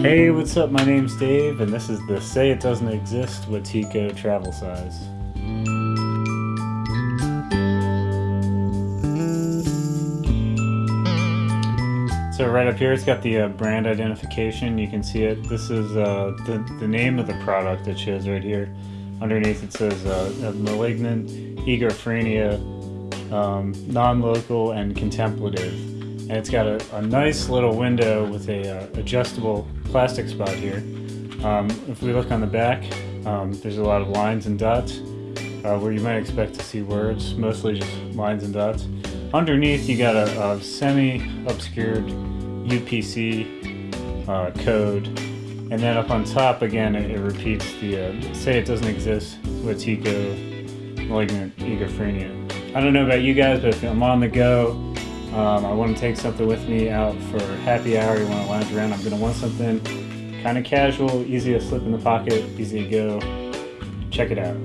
Hey, what's up? My name's Dave, and this is the Say It Doesn't Exist Wetiko travel size. So right up here, it's got the uh, brand identification. You can see it. This is uh, the, the name of the product it shows right here. Underneath it says uh, malignant egophrenia, um, non-local and contemplative. And it's got a, a nice little window with a uh, adjustable plastic spot here. Um, if we look on the back, um, there's a lot of lines and dots uh, where you might expect to see words, mostly just lines and dots. Underneath, you got a, a semi-obscured UPC uh, code, and then up on top again, it, it repeats the uh, say it doesn't exist Wetiko malignant egophrenia. I don't know about you guys, but if I'm on the go, um, I want to take something with me out for happy hour. You want to lounge around. I'm going to want something kind of casual, easy to slip in the pocket, easy to go. Check it out.